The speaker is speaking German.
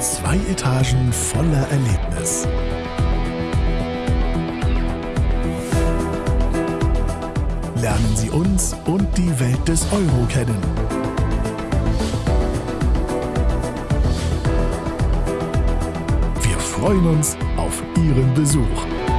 Zwei Etagen voller Erlebnis. Lernen Sie uns und die Welt des Euro kennen. Wir freuen uns auf Ihren Besuch.